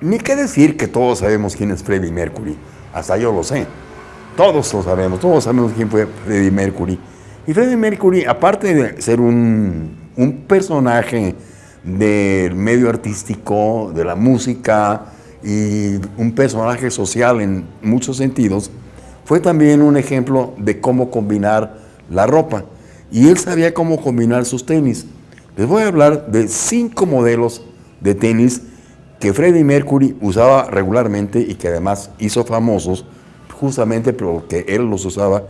Ni qué decir que todos sabemos quién es Freddie Mercury. Hasta yo lo sé. Todos lo sabemos, todos sabemos quién fue Freddie Mercury. Y Freddie Mercury, aparte de ser un, un personaje del medio artístico, de la música y un personaje social en muchos sentidos, fue también un ejemplo de cómo combinar la ropa. Y él sabía cómo combinar sus tenis. Les voy a hablar de cinco modelos de tenis que Freddie Mercury usaba regularmente y que además hizo famosos justamente porque él los usaba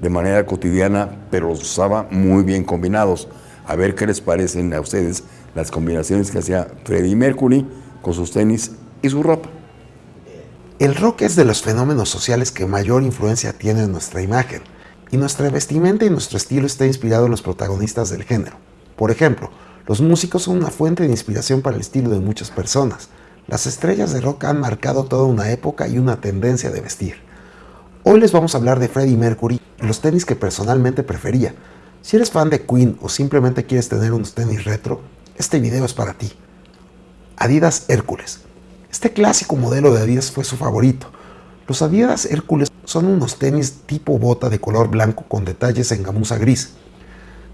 de manera cotidiana, pero los usaba muy bien combinados. A ver qué les parecen a ustedes las combinaciones que hacía Freddie Mercury con sus tenis y su ropa. El rock es de los fenómenos sociales que mayor influencia tiene en nuestra imagen, y nuestra vestimenta y nuestro estilo está inspirado en los protagonistas del género. Por ejemplo, los músicos son una fuente de inspiración para el estilo de muchas personas. Las estrellas de rock han marcado toda una época y una tendencia de vestir. Hoy les vamos a hablar de Freddie Mercury y los tenis que personalmente prefería. Si eres fan de Queen o simplemente quieres tener unos tenis retro, este video es para ti. Adidas Hércules. Este clásico modelo de Adidas fue su favorito. Los Adidas Hércules son unos tenis tipo bota de color blanco con detalles en gamuza gris.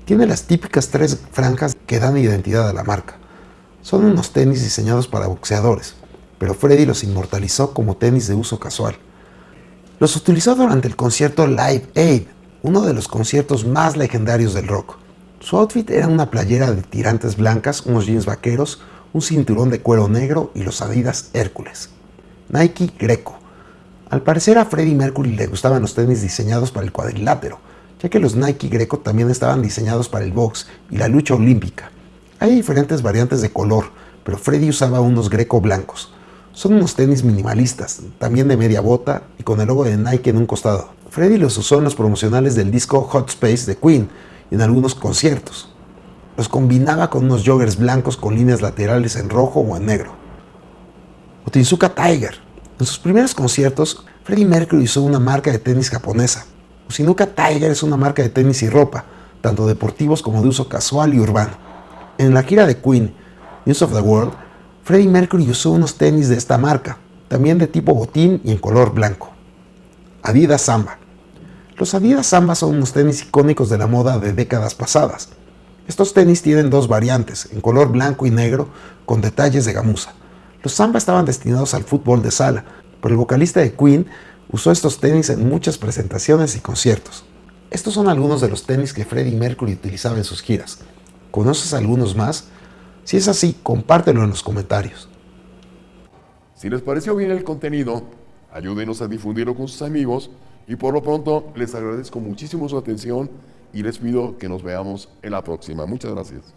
Tiene las típicas tres franjas que dan identidad a la marca. Son unos tenis diseñados para boxeadores, pero Freddy los inmortalizó como tenis de uso casual. Los utilizó durante el concierto Live Aid, uno de los conciertos más legendarios del rock. Su outfit era una playera de tirantes blancas, unos jeans vaqueros, un cinturón de cuero negro y los Adidas Hércules. Nike Greco. Al parecer a Freddie Mercury le gustaban los tenis diseñados para el cuadrilátero, ya que los Nike Greco también estaban diseñados para el box y la lucha olímpica. Hay diferentes variantes de color, pero Freddy usaba unos Greco blancos. Son unos tenis minimalistas, también de media bota y con el logo de Nike en un costado. Freddy los usó en los promocionales del disco Hot Space de Queen y en algunos conciertos. Los combinaba con unos joggers blancos con líneas laterales en rojo o en negro. Otinsuka Tiger. En sus primeros conciertos, Freddie Mercury usó una marca de tenis japonesa, Sinuka Tiger es una marca de tenis y ropa, tanto deportivos como de uso casual y urbano. En la gira de Queen, News of the World, Freddie Mercury usó unos tenis de esta marca, también de tipo botín y en color blanco. Adidas Samba. Los Adidas Samba son unos tenis icónicos de la moda de décadas pasadas. Estos tenis tienen dos variantes, en color blanco y negro, con detalles de gamuza. Los Samba estaban destinados al fútbol de sala, pero el vocalista de Queen Usó estos tenis en muchas presentaciones y conciertos. Estos son algunos de los tenis que Freddie Mercury utilizaba en sus giras. ¿Conoces algunos más? Si es así, compártelo en los comentarios. Si les pareció bien el contenido, ayúdenos a difundirlo con sus amigos y por lo pronto les agradezco muchísimo su atención y les pido que nos veamos en la próxima. Muchas gracias.